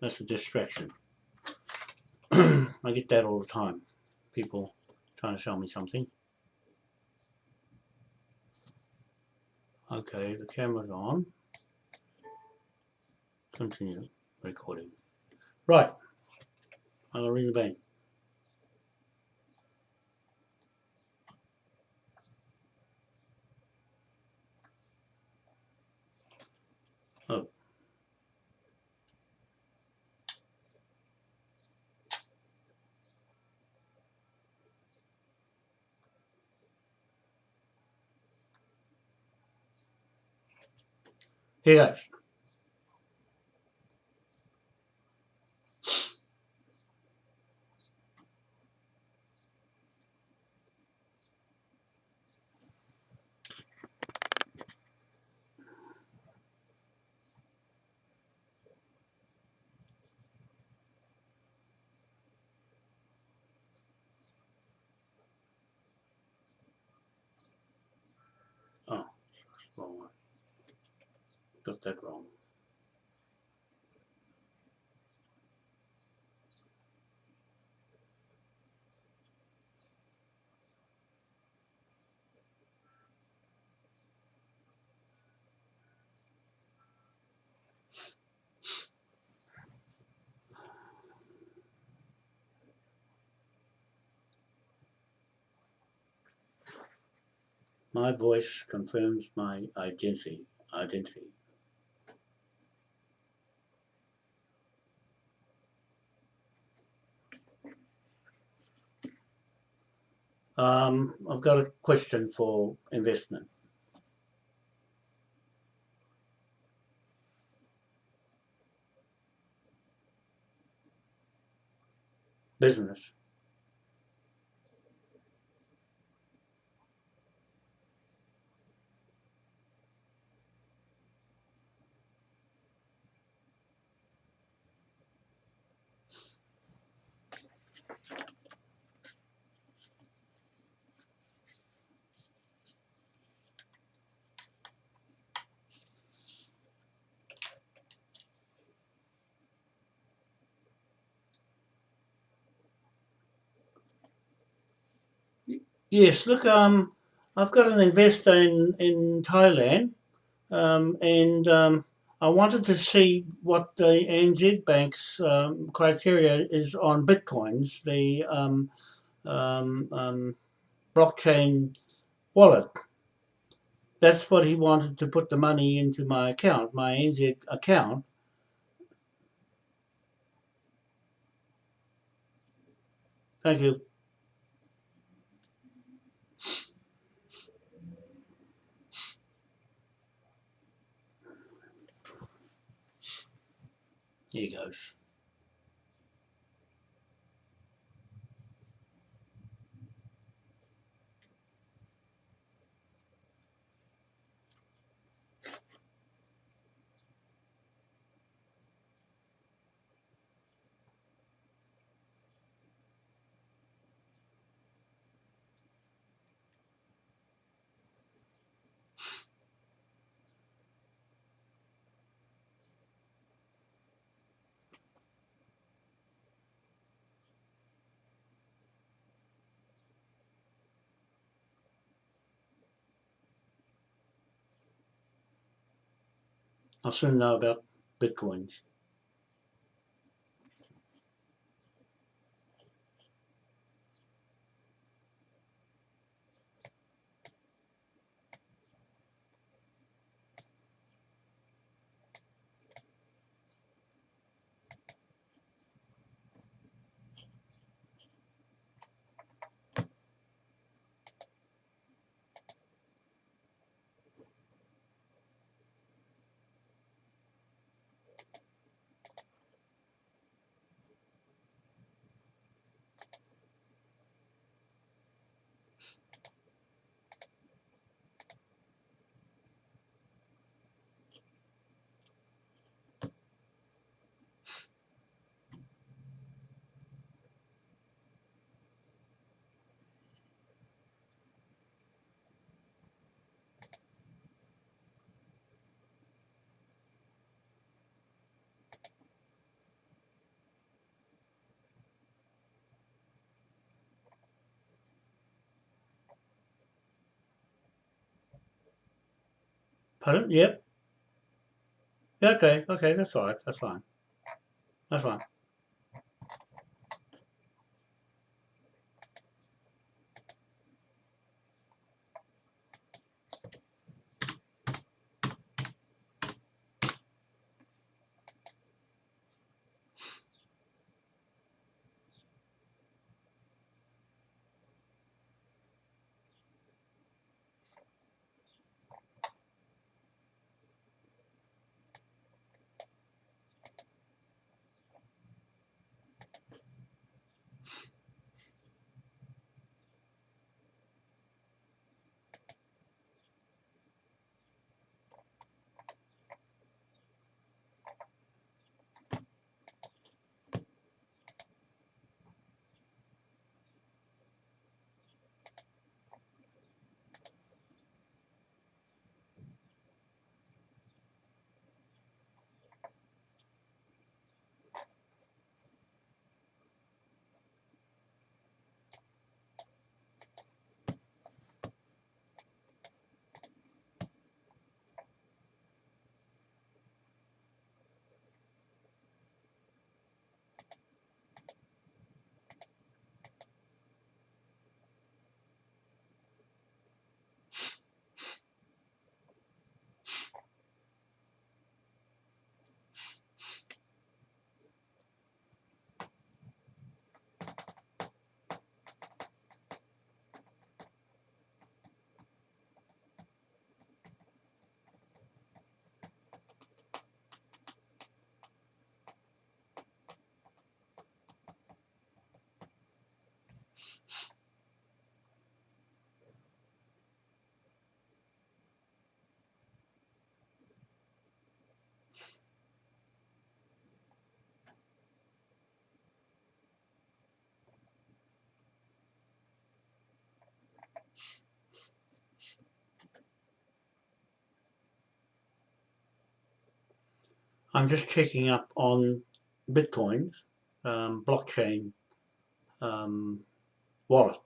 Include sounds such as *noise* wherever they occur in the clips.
That's a distraction. *clears throat* I get that all the time. People trying to sell me something. Okay, the camera's on. Continue recording. Right. I'm gonna ring the bank. Oh. Here goes. Oh, wrong one. Got that wrong. My voice confirms my identity. Identity. Um, I've got a question for investment. Business. Yes, look, um, I've got an investor in, in Thailand, um, and um, I wanted to see what the NZ Bank's um, criteria is on bitcoins, the um, um, um, blockchain wallet. That's what he wanted to put the money into my account, my NZ account. Thank you. Here he goes. I'll soon know about bitcoins. Pardon? Yep. Okay, okay, that's all right. That's fine. That's fine. I'm just checking up on Bitcoins, um, blockchain um, wallet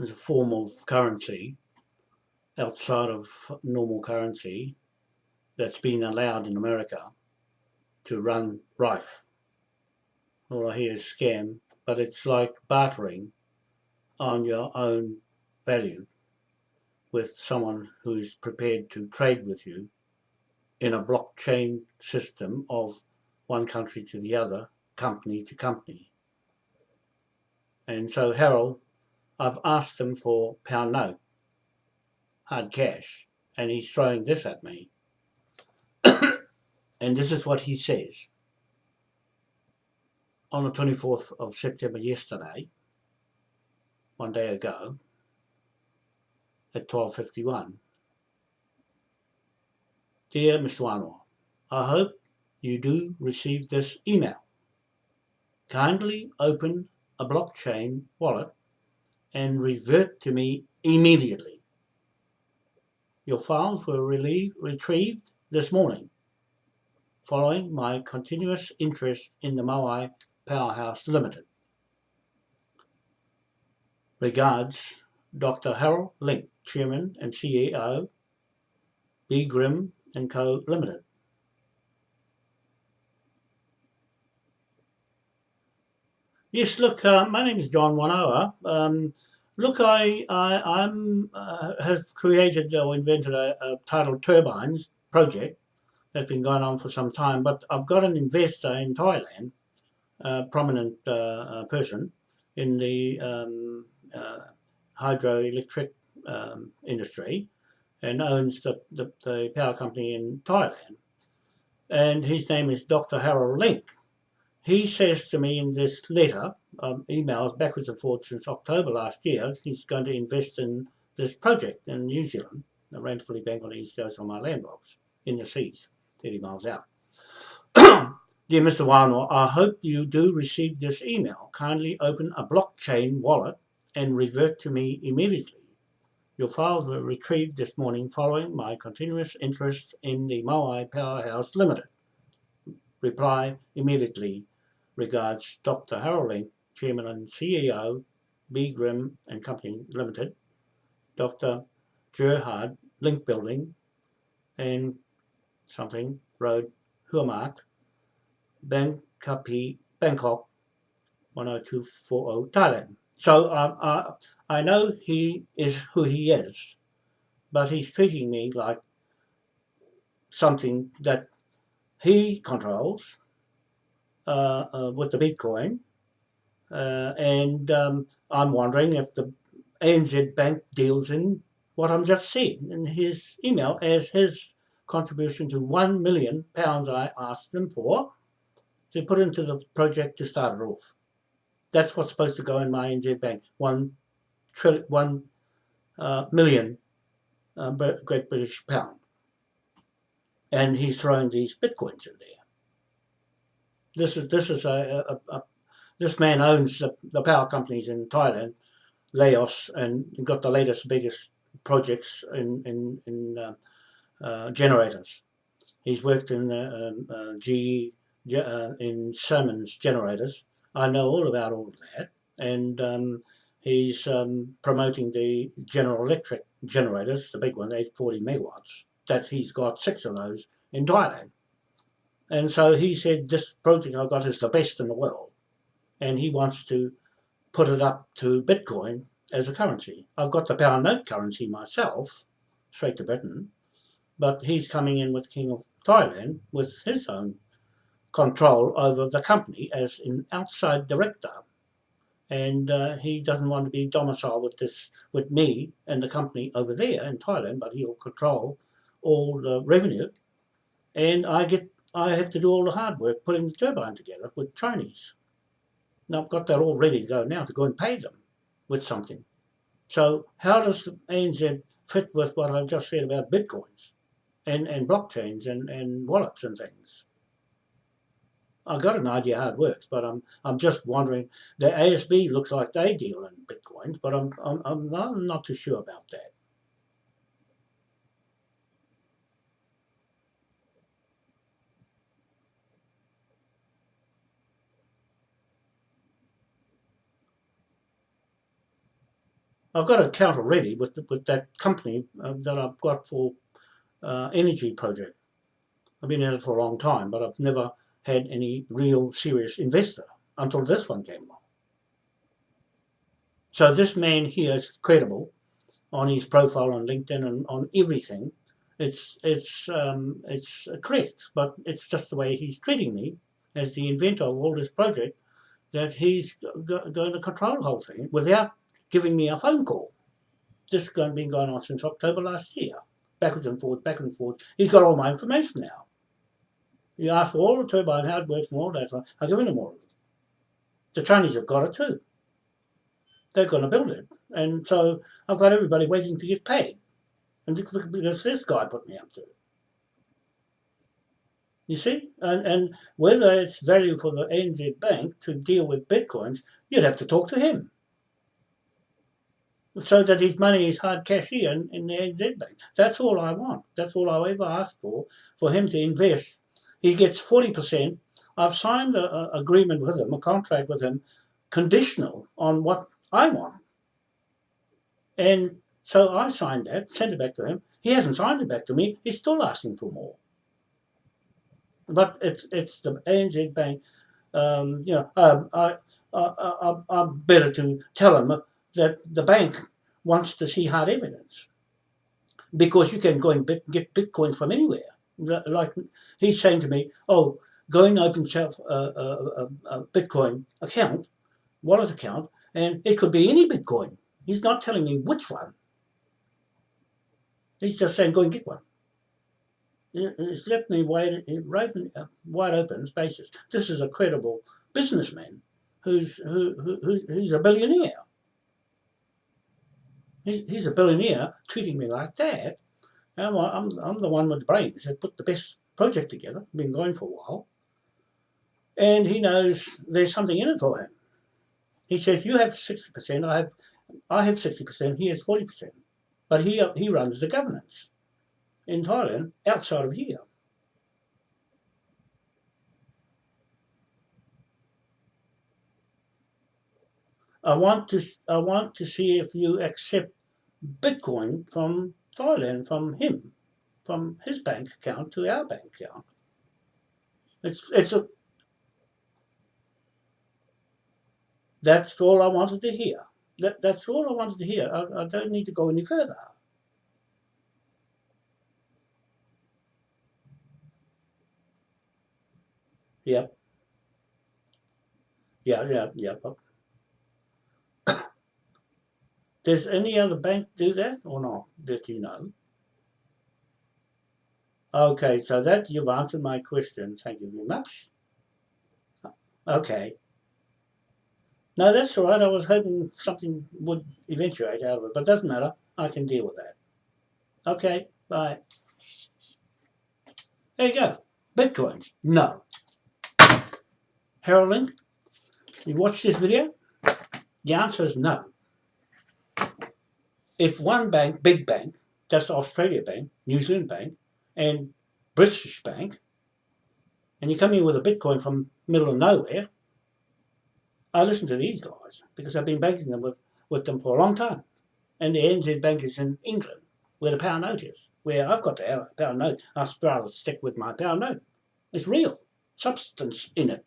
as a form of currency outside of normal currency that's been allowed in America to run rife. All I hear is scam, but it's like bartering on your own value with someone who's prepared to trade with you in a blockchain system of one country to the other, company to company. And so Harold, I've asked him for pound note, hard cash, and he's throwing this at me. *coughs* and this is what he says. On the 24th of September yesterday, one day ago, at 12.51, Dear Mr. Wanoa, I hope you do receive this email. Kindly open a blockchain wallet and revert to me immediately. Your files were retrieved this morning following my continuous interest in the Moai Powerhouse Limited. Regards, Dr. Harold Link, Chairman and CEO, B. Grimm and Co. Limited. Yes, look, uh, my name is John Wanoa. Um, look, I, I am uh, have created or invented a, a tidal turbines project that's been going on for some time, but I've got an investor in Thailand, a prominent uh, uh person in the um, uh, hydroelectric um, industry, and owns the, the, the power company in Thailand. And his name is Dr. Harold Link. He says to me in this letter, um, emails backwards and forwards since October last year, he's going to invest in this project in New Zealand, the Ranfurly Bank on the east coast of my land blocks, in the seas, 30 miles out. *coughs* Dear Mr. Wano, I hope you do receive this email. Kindly open a blockchain wallet and revert to me immediately. Your files were retrieved this morning following my continuous interest in the Moai Powerhouse Limited. Reply immediately. Regards Dr. Harold Link, Chairman and CEO, B. Grimm and Company Limited. Dr. Gerhard Link Building, and something road, Huamark, Bangkok, 10240 Thailand. So um, uh, I know he is who he is, but he's treating me like something that he controls uh, uh, with the Bitcoin. Uh, and um, I'm wondering if the ANZ Bank deals in what I'm just seeing in his email as his contribution to one million pounds I asked them for to put into the project to start it off. That's what's supposed to go in my ANZ Bank, one, trillion, one uh, million uh, Great British pound. And he's throwing these bitcoins in there. This is this is a, a, a this man owns the, the power companies in Thailand, Laos, and got the latest biggest projects in in, in uh, uh, generators. He's worked in um, uh, GE uh, in Siemens generators. I know all about all of that, and um, he's um, promoting the General Electric generators, the big one, 840 megawatts. That he's got six of those in Thailand. And so he said, this project I've got is the best in the world. And he wants to put it up to Bitcoin as a currency. I've got the pound note currency myself, straight to Britain, but he's coming in with King of Thailand with his own control over the company as an outside director. And uh, he doesn't want to be domiciled with this, with me and the company over there in Thailand, but he'll control all the revenue. And I get, I have to do all the hard work putting the turbine together with Chinese. Now I've got that all ready to go now to go and pay them with something. So how does the ANZ fit with what I've just said about bitcoins and, and blockchains and, and wallets and things? I've got an idea how it works, but I'm I'm just wondering. The ASB looks like they deal in bitcoins, but I'm I'm I'm not, I'm not too sure about that. I've got an account already with the, with that company uh, that I've got for uh, energy project. I've been in it for a long time, but I've never had any real serious investor until this one came along. So this man here is credible on his profile on LinkedIn and on everything. It's it's um, it's correct, but it's just the way he's treating me as the inventor of all this project that he's going to control the whole thing without giving me a phone call. This has been going on since October last year, backwards and forwards, backwards and forwards. He's got all my information now. You ask for all the turbine, how it and all that. So I've given them all of it. The Chinese have got it too. They're going to build it. And so I've got everybody waiting to get paid. And because this guy put me up to it. You see? And, and whether it's value for the ANZ Bank to deal with bitcoins, you'd have to talk to him. So that his money is hard cash here in, in the ANZ Bank. That's all I want. That's all I ever asked for, for him to invest he gets 40%. I've signed an agreement with him, a contract with him, conditional on what I want. And so I signed that, sent it back to him. He hasn't signed it back to me. He's still asking for more. But it's it's the ANZ Bank. Um, you know, um, I, I, I, I'm better to tell him that the bank wants to see hard evidence because you can go and get bitcoins from anywhere like he's saying to me, oh, go and open yourself a, a, a, Bitcoin account, wallet account, and it could be any Bitcoin. He's not telling me which one. He's just saying, go and get one. It's left me wide, right, uh, wide open spaces. This is a credible businessman who's who, who, who's a billionaire. He's, he's a billionaire treating me like that. I'm, I'm, I'm the one with the brains that put the best project together, been going for a while. And he knows there's something in it for him. He says, you have 60%, I have, I have 60%, he has 40%. But he, he runs the governance in Thailand outside of here. I want to I want to see if you accept Bitcoin from Thailand from him. from his bank account to our bank account. It's it's a that's all I wanted to hear. That that's all I wanted to hear. I, I don't need to go any further. Yep. Yeah, yeah, yeah. Does any other bank do that or not that you know? Okay, so that you've answered my question. Thank you very much. Okay. No, that's all right. I was hoping something would eventuate out of it, but doesn't matter. I can deal with that. Okay, bye. There you go. Bitcoins. No. Harold Link, you watch this video? The answer is no. If one bank, big bank, just Australia Bank, New Zealand Bank, and British Bank, and you come in with a Bitcoin from middle of nowhere, I listen to these guys because I've been banking them with, with them for a long time. And the NZ Bank is in England, where the pound note is, where I've got the pound note. I'd rather stick with my pound note. It's real, substance in it.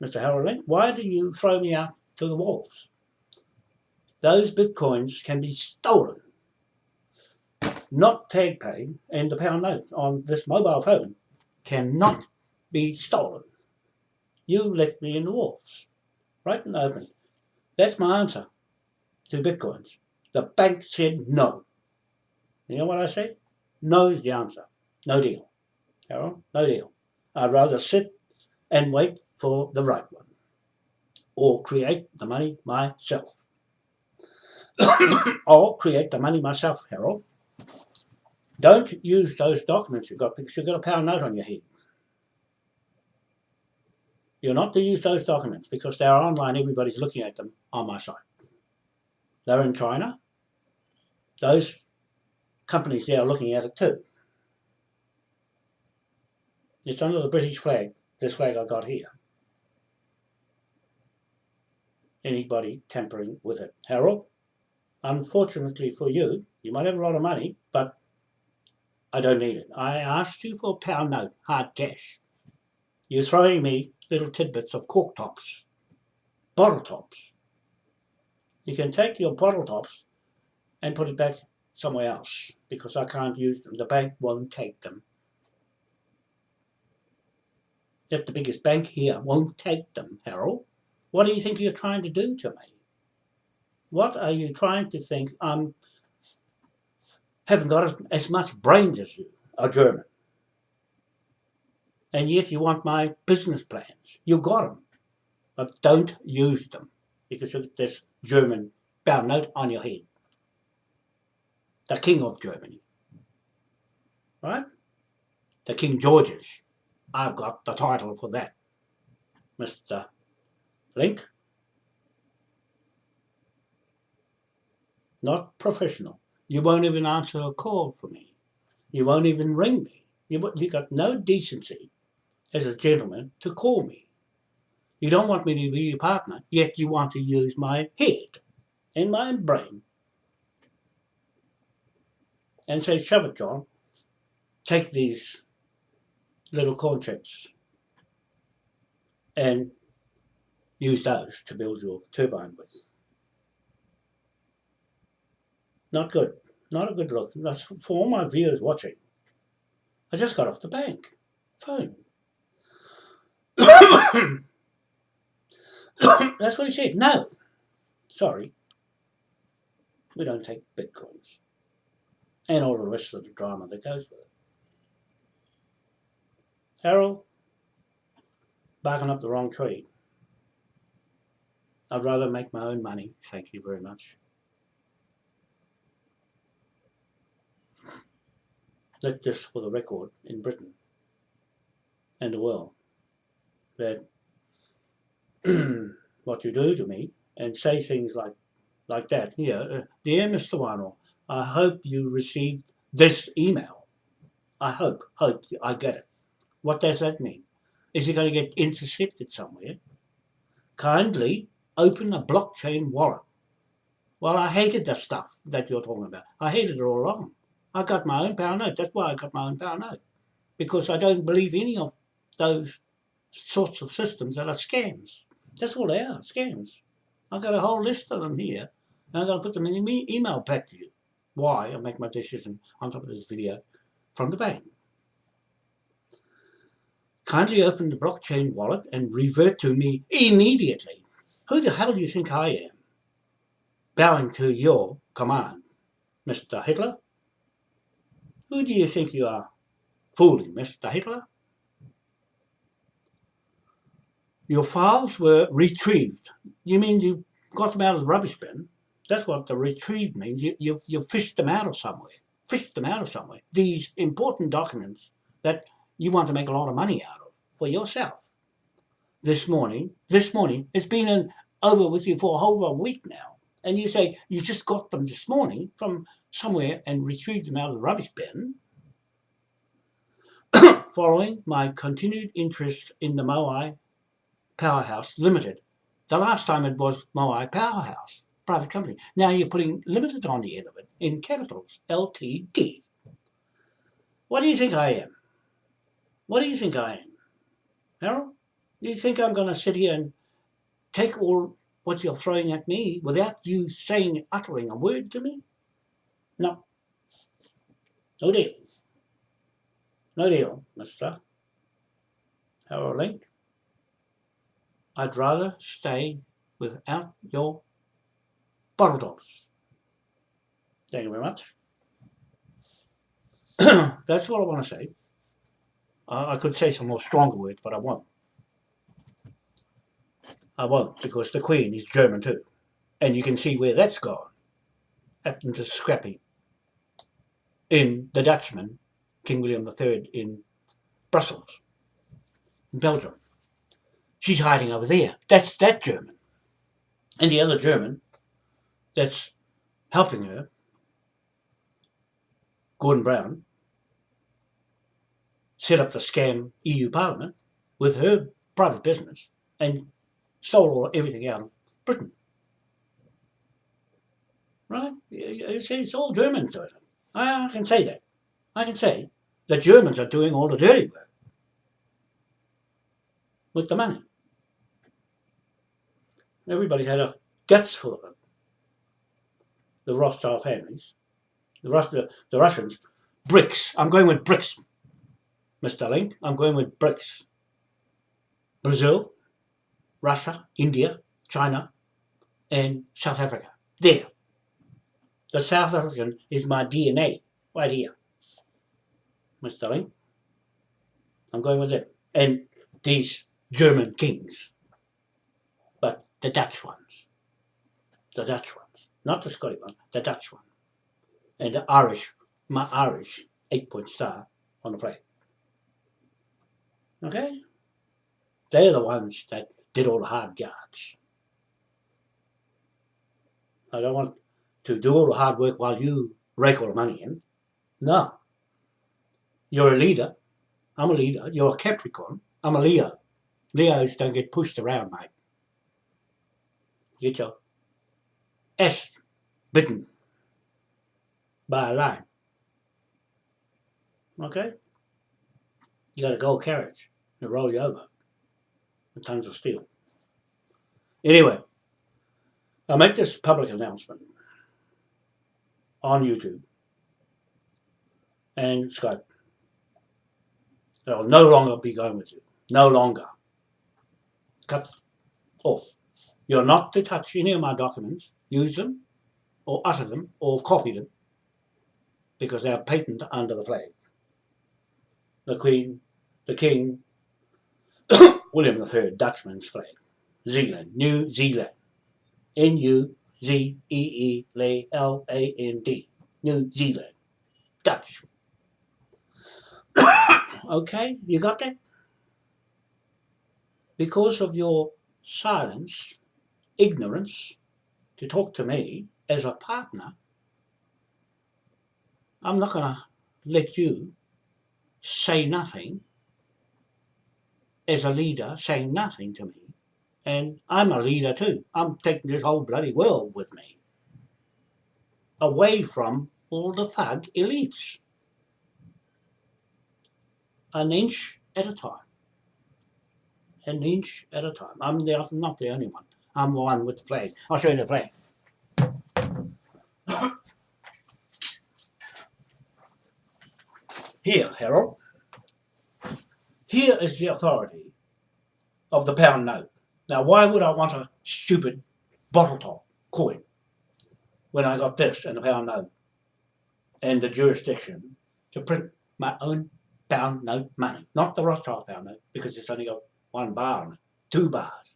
Mr. Harold Link, why do you throw me out to the wolves? Those bitcoins can be stolen not tag paid and the pound note on this mobile phone cannot be stolen. You left me in the wolves, right and open. That's my answer to bitcoins. The bank said no. You know what I say? No is the answer. No deal. Carol, no deal. I'd rather sit and wait for the right one or create the money myself. *coughs* or create the money myself, Harold. Don't use those documents you've got because you've got a pound note on your head. You're not to use those documents because they're online, everybody's looking at them on my site. They're in China. Those companies there are looking at it too. It's under the British flag, this flag I got here. Anybody tampering with it. Harold, unfortunately for you, you might have a lot of money, but I don't need it. I asked you for a pound note, hard cash. You're throwing me little tidbits of cork tops, bottle tops. You can take your bottle tops and put it back somewhere else because I can't use them. The bank won't take them. That the biggest bank here won't take them, Harold. What do you think you're trying to do to me? What are you trying to think I'm haven't got as much brains as you, a German. And yet you want my business plans. You got them, but don't use them because you've got this German note on your head. The King of Germany. Right? The King George's. I've got the title for that. Mr. Link. Not professional. You won't even answer a call for me. You won't even ring me. You, you got no decency as a gentleman to call me. You don't want me to be your partner, yet you want to use my head and my brain. And say, shove it, John. Take these little chips and use those to build your turbine with. Not good. Not a good look. That's for all my viewers watching. I just got off the bank. Phone. *coughs* That's what he said. No. Sorry. We don't take bitcoins. And all the rest of the drama that goes with it. Harold, barking up the wrong tree. I'd rather make my own money. Thank you very much. Not just for the record in Britain and the world, that *clears throat* what you do to me and say things like like that here, uh, dear Mr. Wano, I hope you received this email. I hope, hope I get it. What does that mean? Is it going to get intercepted somewhere? Kindly open a blockchain wallet. Well, I hated the stuff that you're talking about. I hated it all along. I got my own power note. That's why I got my own power note. Because I don't believe any of those sorts of systems that are scams. That's all they are, scams. I've got a whole list of them here, and I'm going to put them in the email back to you. Why I make my decision on top of this video from the bank. Kindly open the blockchain wallet and revert to me immediately. Who the hell do you think I am? Bowing to your command, Mr. Hitler? Who do you think you are fooling, Mr. Hitler? Your files were retrieved. You mean you got them out of the rubbish bin? That's what the retrieve means. You, you, you fished them out of somewhere. Fished them out of somewhere. These important documents that you want to make a lot of money out of for yourself. This morning, this morning, it's been over with you for a week now. And you say you just got them this morning from somewhere and retrieved them out of the rubbish bin. *coughs* Following my continued interest in the Moai Powerhouse Limited. The last time it was Moai Powerhouse, private company. Now you're putting limited on the end of it in capitals, LTD. What do you think I am? What do you think I am? Harold? Do you think I'm going to sit here and take all what you're throwing at me without you saying, uttering a word to me? No. No deal. No deal, Mr. Harold Link. I'd rather stay without your bottle tops. Thank you very much. *clears throat* That's what I want to say. Uh, I could say some more stronger words, but I won't. I won't, because the Queen is German too. And you can see where that's gone. Happened to Scrappy in The Dutchman, King William III in Brussels, in Belgium. She's hiding over there. That's that German. And the other German that's helping her, Gordon Brown, set up the scam EU Parliament with her private business and stole all, everything out of Britain. Right? It's, it's all Germans doing it. I can say that. I can say the Germans are doing all the dirty work with the money. Everybody's had a guts full of it. The Rothschild families, the, Rus the, the Russians, BRICS. I'm going with BRICS, Mr. Link. I'm going with BRICS. Brazil, Russia, India, China, and South Africa. There. The South African is my DNA, right here. Mr. Link. I'm going with it. And these German kings. But the Dutch ones. The Dutch ones. Not the Scottish one, the Dutch one. And the Irish, my Irish eight-point star on the flag. Okay? They're the ones that did all the hard yards. I don't want to do all the hard work while you rake all the money in. No. You're a leader. I'm a leader. You're a Capricorn. I'm a Leo. Leos don't get pushed around, mate. Get your ass bitten by a lion. Okay? You got a gold carriage to roll you over with tons of steel. Anyway, I make this public announcement on YouTube and Skype. I'll no longer be going with you. No longer. Cut off. You're not to touch any of my documents, use them, or utter them, or copy them, because they're patent under the flag. The Queen, the King, *coughs* William III, Dutchman's flag. Zealand, New Zealand. N-U-Z-E-E-L-A-N-D. New Zealand. Dutch. *coughs* okay, you got that? Because of your silence, ignorance, to talk to me as a partner, I'm not going to let you say nothing as a leader, saying nothing to me. And I'm a leader too. I'm taking this whole bloody world with me. Away from all the thug elites. An inch at a time. An inch at a time. I'm, the, I'm not the only one. I'm the one with the flag. I'll show you the flag. *coughs* Here, Harold. Here is the authority of the pound note. Now, why would I want a stupid bottle top coin when I got this and the pound note and the jurisdiction to print my own pound note money, not the Rothschild pound note, because it's only got one bar on it, two bars,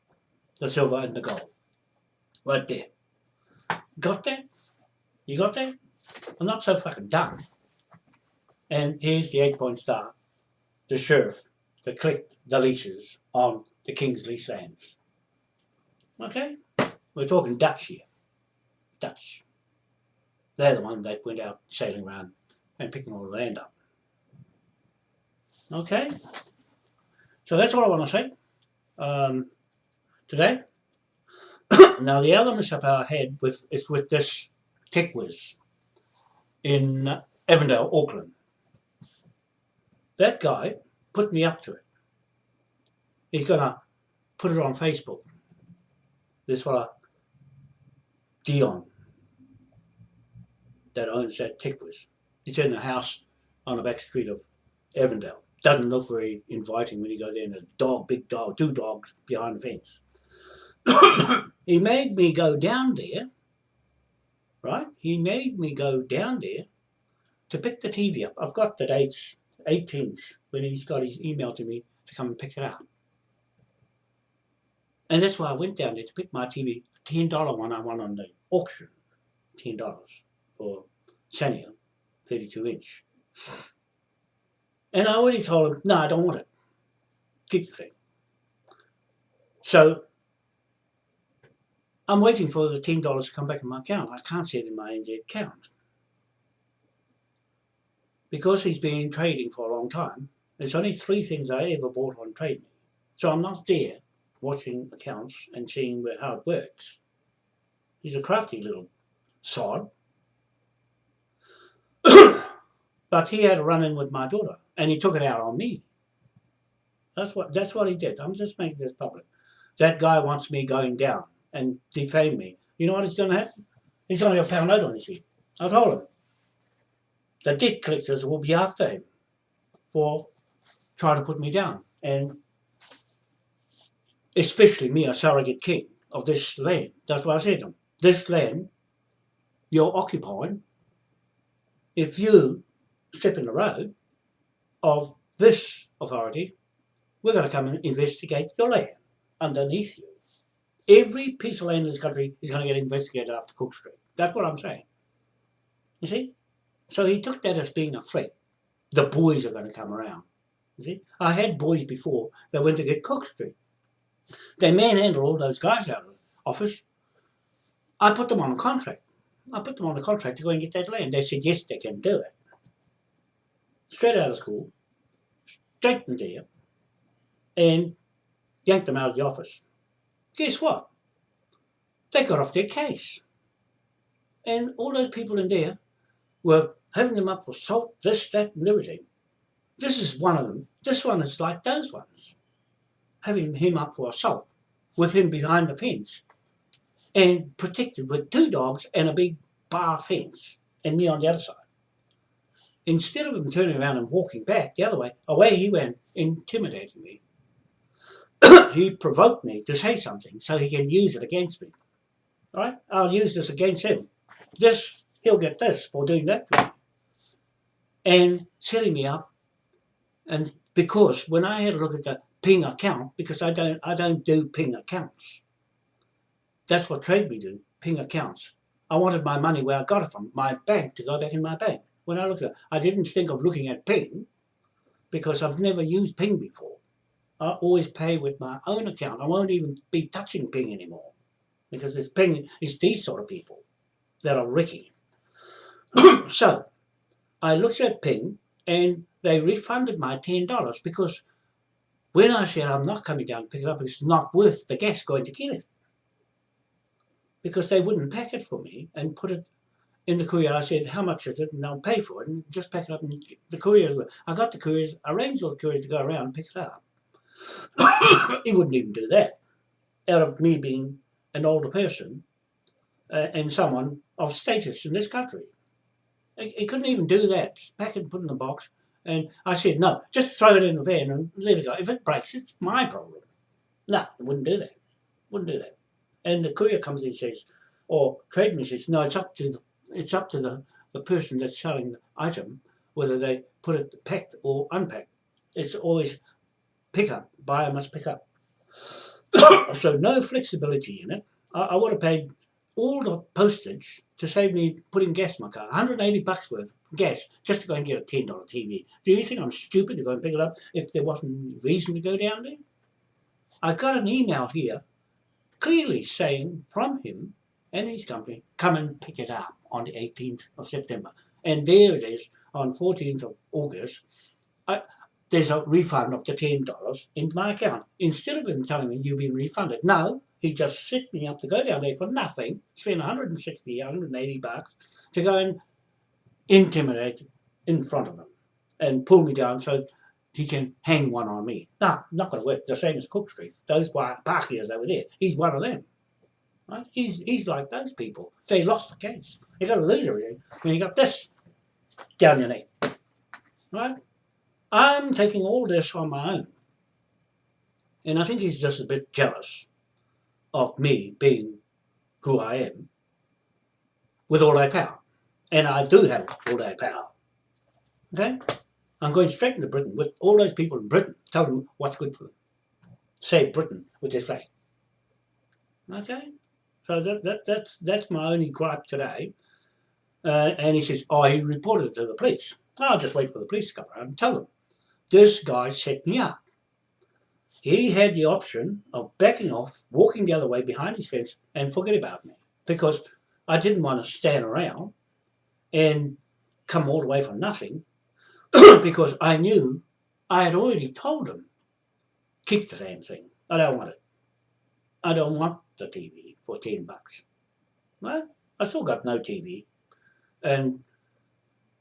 the silver and the gold, right there. Got that? You got that? I'm not so fucking dumb. And here's the eight-point star, the sheriff that clicked the leases on the King's lease lands. Okay? We're talking Dutch here. Dutch. They're the one that went out sailing around and picking all the land up. Okay? So that's all I want to say um, today. *coughs* now the other mishap I had with is with this tech whiz in Avondale, Auckland. That guy put me up to it. He's gonna put it on Facebook. This fella, Dion, that owns that Tickwiz. It's in a house on the back street of Avondale. Doesn't look very inviting when you go there and a dog, big dog, two dogs behind the fence. *coughs* he made me go down there, right? He made me go down there to pick the TV up. I've got the dates, 18th, when he's got his email to me to come and pick it up. And that's why I went down there to pick my TV, $10 one I won on the auction, $10 for Sanyo, 32 inch. And I already told him, no, I don't want it. Keep the thing. So I'm waiting for the $10 to come back in my account. I can't see it in my NZ account. Because he's been trading for a long time, there's only three things I ever bought on TradeMe. So I'm not there watching accounts and seeing where, how it works. He's a crafty little sod. *coughs* but he had a run-in with my daughter, and he took it out on me. That's what that's what he did. I'm just making this public. That guy wants me going down and defame me. You know what is going to happen? He's going to get a pound note on his head. I told him. The debt collectors will be after him for trying to put me down. And especially me, a surrogate king of this land. That's what I said to them. This land you're occupying, if you step in the road of this authority, we're going to come and investigate your land underneath you. Every piece of land in this country is going to get investigated after Cook Street. That's what I'm saying. You see? So he took that as being a threat. The boys are going to come around. You see? I had boys before that went to get Cook Street. They manhandled all those guys out of the office. I put them on a contract. I put them on a contract to go and get that land. They said, yes, they can do it. Straight out of school, straight in there, and yanked them out of the office. Guess what? They got off their case. And all those people in there were having them up for salt, this, that, and everything. This is one of them. This one is like those ones having him up for assault with him behind the fence and protected with two dogs and a big bar fence and me on the other side. Instead of him turning around and walking back the other way, away he went, intimidating me. *coughs* he provoked me to say something so he can use it against me. All right? I'll use this against him. This, he'll get this for doing that to me. And setting me up. And because when I had a look at the ping account because I don't I don't do ping accounts. That's what TradeMe do, ping accounts. I wanted my money where I got it from, my bank, to go back in my bank. When I looked at it, I didn't think of looking at ping because I've never used ping before. I always pay with my own account. I won't even be touching ping anymore because it's ping, it's these sort of people that are wrecking *clears throat* so I looked at ping and they refunded my $10 because when I said I'm not coming down to pick it up, it's not worth the gas going to get it. Because they wouldn't pack it for me and put it in the courier, I said, how much is it? And they'll pay for it and just pack it up. And the couriers, I got the couriers, arranged all the couriers to go around and pick it up. *coughs* he wouldn't even do that. Out of me being an older person uh, and someone of status in this country. He, he couldn't even do that. Just pack it and put it in the box. And I said, no, just throw it in the van and let it go. If it breaks, it's my problem. No, he wouldn't do that. Wouldn't do that. And the courier comes in and says, or tradesman says, no, it's up to the, it's up to the, the person that's selling the item whether they put it packed or unpacked. It's always pick up. Buyer must pick up. *coughs* so no flexibility in it. I, I would have paid all the postage to save me putting gas in my car. 180 bucks worth of gas just to go and get a $10 TV. Do you think I'm stupid to go and pick it up if there wasn't reason to go down there? I got an email here clearly saying from him and his company, come and pick it up on the 18th of September. And there it is on 14th of August. I, there's a refund of the $10 into my account. Instead of him telling me you've been refunded, no, he just set me up to go down there for nothing, spend 160, 180 bucks to go and intimidate in front of him and pull me down so he can hang one on me. No, not going to work. The same as Cook Street. Those parkiers over there, he's one of them. Right? He's, he's like those people. They lost the case. You got a loser and you got this down your neck. Right? I'm taking all this on my own. And I think he's just a bit jealous of me being who I am with all that power. And I do have all that power. Okay? I'm going straight into Britain with all those people in Britain, tell them what's good for them. Save Britain with this flag. Okay? So that, that, that's, that's my only gripe today. Uh, and he says, oh, he reported it to the police. I'll just wait for the police to come around and tell them this guy set me up. He had the option of backing off, walking the other way behind his fence and forget about me because I didn't want to stand around and come all the way for nothing *clears throat* because I knew I had already told him, keep the damn thing. I don't want it. I don't want the TV for 10 bucks. Well, I still got no TV. And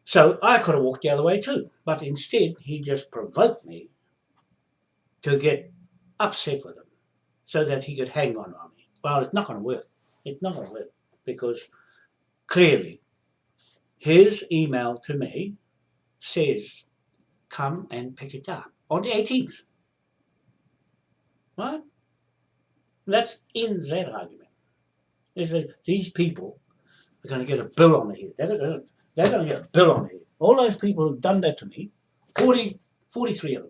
so I could have walked the other way too, but instead he just provoked me to get upset with him so that he could hang on on me. Well, it's not going to work. It's not going to work because clearly his email to me says, come and pick it up on the 18th. Right? That's in that argument. Is that these people are going to get a bill on their head. They're going to get a bill on me. All those people who've done that to me, 40, 43 of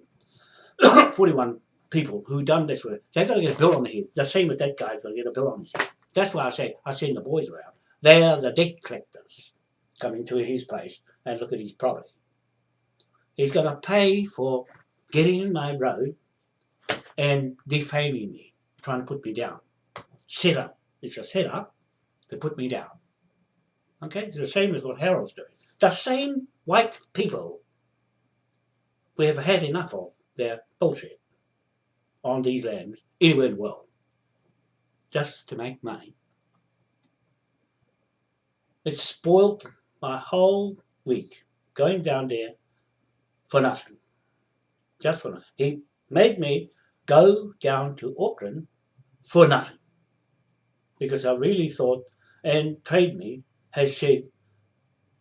them, *coughs* 41 people who've done this with, they're going to get a bill on the head. The same as that guy's going to get a bill on his head. That's why I say, I send the boys around. They're the debt collectors coming to his place and look at his property. He's going to pay for getting in my road and defaming me, trying to put me down. Set up. It's a set up to put me down. Okay, it's the same as what Harold's doing. The same white people we have had enough of their bullshit on these lands anywhere in the world just to make money. It spoilt my whole week going down there for nothing. Just for nothing. He made me go down to Auckland for nothing. Because I really thought, and trade me has said,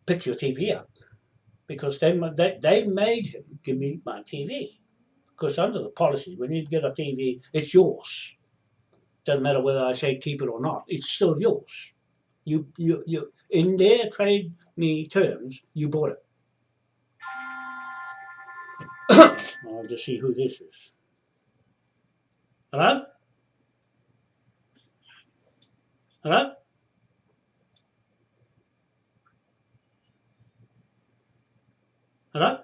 pick your TV up. Because they, they, they made him give me my TV. Because under the policy, when you get a TV, it's yours. Doesn't matter whether I say keep it or not, it's still yours. You, you, you, in their trade me terms, you bought it. *coughs* I'll just see who this is. Hello? Hello? Hello?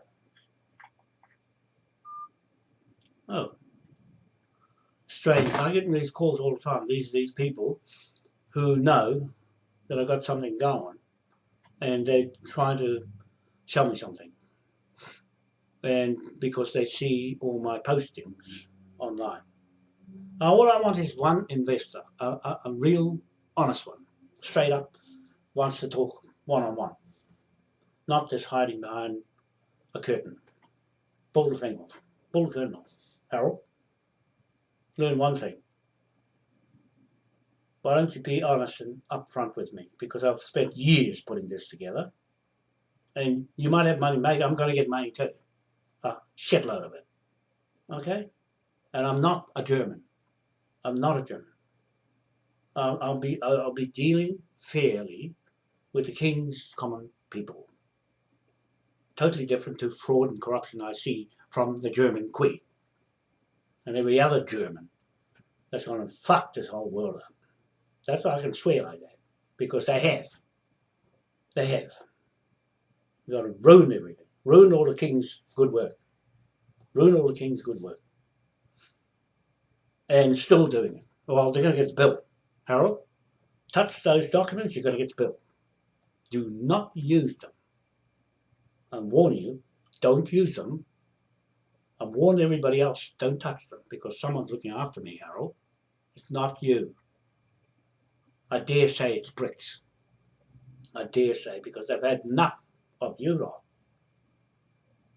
Oh. Strange. I get these calls all the time. These these people who know that I've got something going and they're trying to sell me something. And because they see all my postings online. Now all I want is one investor, a, a, a real honest one, straight up, wants to talk one on one. Not just hiding behind a curtain. Pull the thing off. Pull the curtain off. Harold, learn one thing. Why don't you be honest and upfront with me? Because I've spent years putting this together. And you might have money made. I'm going to get money too. A shitload of it. Okay? And I'm not a German. I'm not a German. I'll, I'll be I'll be dealing fairly with the king's common people. Totally different to fraud and corruption I see from the German queen and every other German that's going to fuck this whole world up. That's why I can swear like that, because they have. They have. You've got to ruin everything. Ruin all the king's good work. Ruin all the king's good work. And still doing it. Well, they're going to get the bill. Harold, touch those documents, you're going to get the bill. Do not use them. I'm warning you, don't use them. I've warned everybody else, don't touch them because someone's looking after me, Harold. It's not you. I dare say it's BRICS. I dare say because they've had enough of you lot.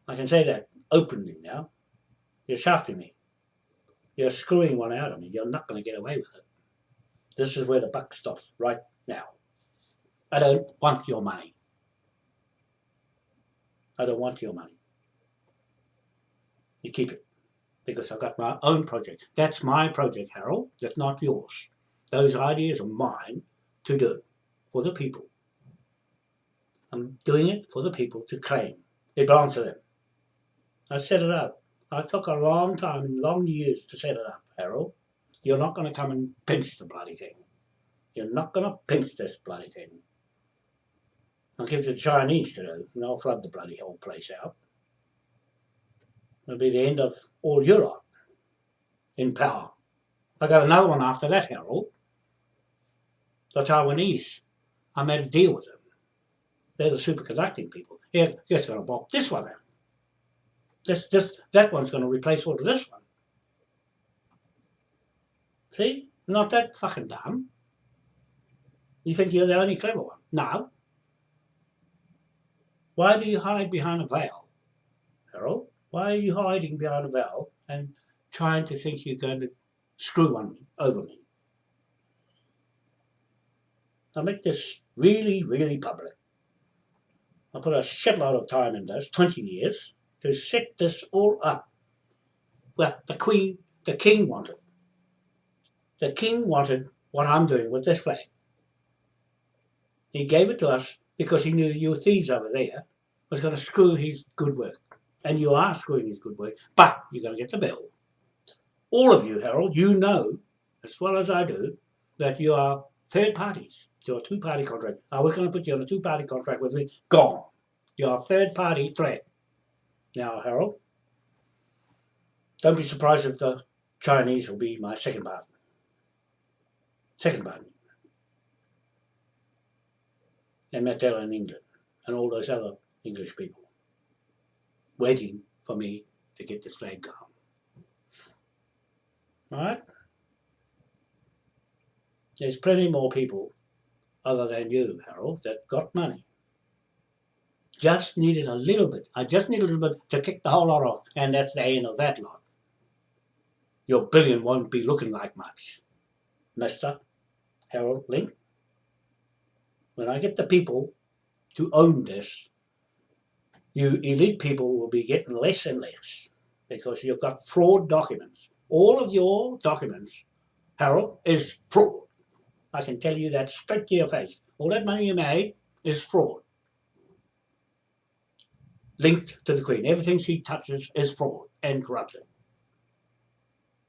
I can say that openly now. You're shafting me. You're screwing one out of me. You're not going to get away with it. This is where the buck stops, right now. I don't want your money. I don't want your money. You keep it. Because I've got my own project. That's my project, Harold. That's not yours. Those ideas are mine to do for the people. I'm doing it for the people to claim. It belongs to them. I set it up. I took a long time, and long years to set it up, Harold. You're not going to come and pinch the bloody thing. You're not going to pinch this bloody thing. I'll give the Chinese to do, and they'll flood the bloody whole place out. It'll be the end of all lot in power. I got another one after that, Harold. The Taiwanese. I made a deal with them. They're the superconducting people. Yeah, guess going to bop this one out. This, this, that one's going to replace all of this one. See? Not that fucking dumb. You think you're the only clever one? No. Why do you hide behind a veil, Harold? Why are you hiding behind a veil and trying to think you're going to screw on me, over me? I make this really, really public. I put a shitload of time in this, 20 years, to set this all up. What the Queen, the King wanted. The King wanted what I'm doing with this flag. He gave it to us because he knew you thieves over there was going to screw his good work. And you are screwing his good work, but you're going to get the bill. All of you, Harold, you know, as well as I do, that you are third parties to a two-party contract. I was going to put you on a two-party contract with me. Gone. You're a third-party threat. Now, Harold, don't be surprised if the Chinese will be my second partner. Second partner. And Matt Dillon in England and all those other English people waiting for me to get this flag down. Alright? There's plenty more people other than you, Harold, that got money. Just needed a little bit. I just need a little bit to kick the whole lot off, and that's the end of that lot. Your billion won't be looking like much, Mr. Harold Link. When I get the people to own this, you elite people will be getting less and less because you've got fraud documents. All of your documents, Harold, is fraud. I can tell you that straight to your face. All that money you made is fraud. Linked to the Queen. Everything she touches is fraud and corruption.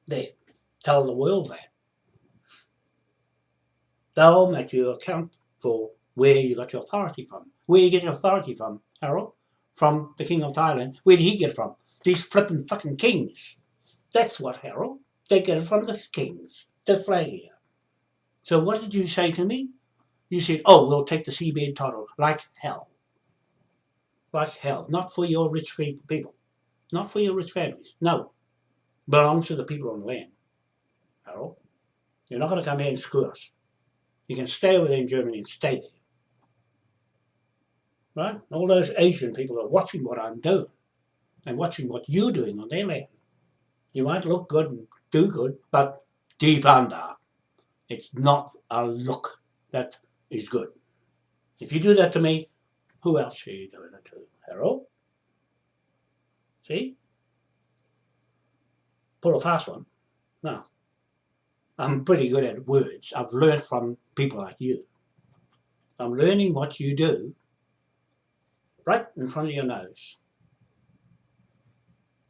There. Tell the world that. They'll make you account for where you got your authority from. Where you get your authority from, Harold? From the King of Thailand. Where did he get it from? These flipping fucking kings. That's what, Harold. They get it from the kings. The flag here. So what did you say to me? You said, oh, we'll take the seabed title like hell. Like hell. Not for your rich people. Not for your rich families. No. Belongs to the people on the land. Harold. You're not going to come here and screw us. You can stay within Germany and stay there. Right? All those Asian people are watching what I'm doing and watching what you're doing on their land. You might look good and do good, but deep under, it's not a look that is good. If you do that to me, who else are you doing it to, Harold? See? Pull a fast one. Now, I'm pretty good at words. I've learned from people like you. I'm learning what you do right in front of your nose.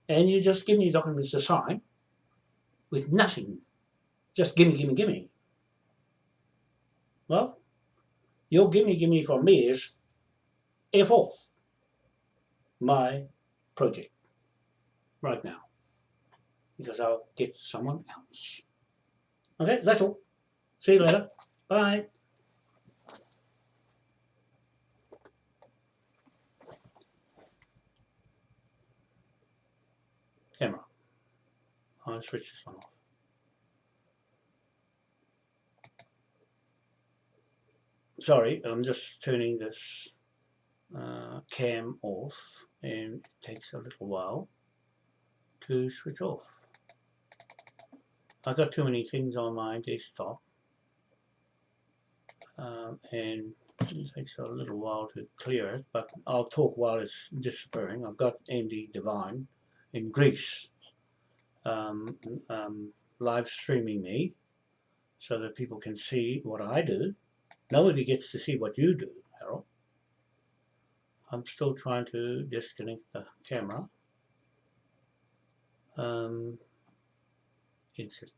And you just give me your documents to sign with nothing. Just gimme, gimme, gimme. Well, your gimme, gimme from me is F off my project right now because I'll get someone else. Okay, that's all. See you later. Bye. Camera. I'll switch this one off. Sorry, I'm just turning this uh, cam off and it takes a little while to switch off. I've got too many things on my desktop um, and it takes a little while to clear it but I'll talk while it's disappearing. I've got Andy Devine in Greece um, um, live streaming me so that people can see what I do. Nobody gets to see what you do, Harold. I'm still trying to disconnect the camera. Um, exit.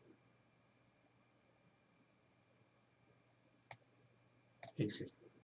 Exit.